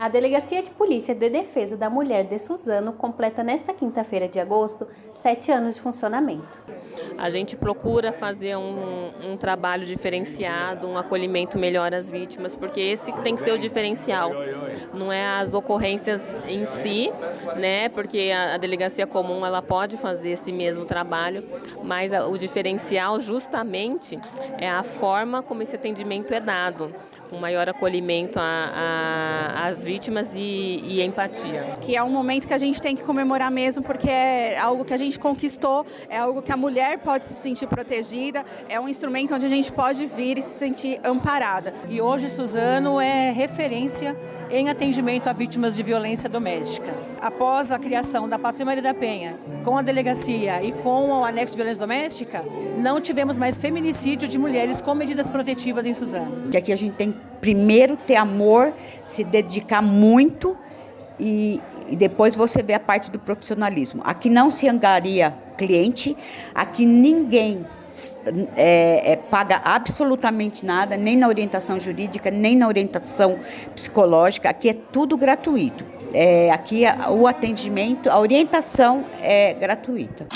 A Delegacia de Polícia de Defesa da Mulher de Suzano completa nesta quinta-feira de agosto sete anos de funcionamento. A gente procura fazer um, um, trabalho diferenciado, um acolhimento melhor às vítimas, porque esse tem que ser o diferencial. Não é as ocorrências em si, né? Porque a, a delegacia comum ela pode fazer esse mesmo trabalho, mas a, o diferencial justamente é a forma como esse atendimento é dado, um maior acolhimento às vítimas e, e empatia. Que é um momento que a gente tem que comemorar mesmo, porque é algo que a gente conquistou, é algo que a mulher pode se sentir protegida, é um instrumento onde a gente pode vir e se sentir amparada. E hoje Suzano é referência em atendimento a vítimas de violência doméstica. Após a criação da Patrulha Maria da Penha, com a delegacia e com o anexo de violência doméstica, não tivemos mais feminicídio de mulheres com medidas protetivas em Suzano. Que aqui a gente tem primeiro ter amor, se dedicar muito e, e depois você vê a parte do profissionalismo. Aqui não se angaria cliente, aqui ninguém é, é, paga absolutamente nada, nem na orientação jurídica, nem na orientação psicológica. Aqui é tudo gratuito. É, aqui o atendimento, a orientação é gratuita.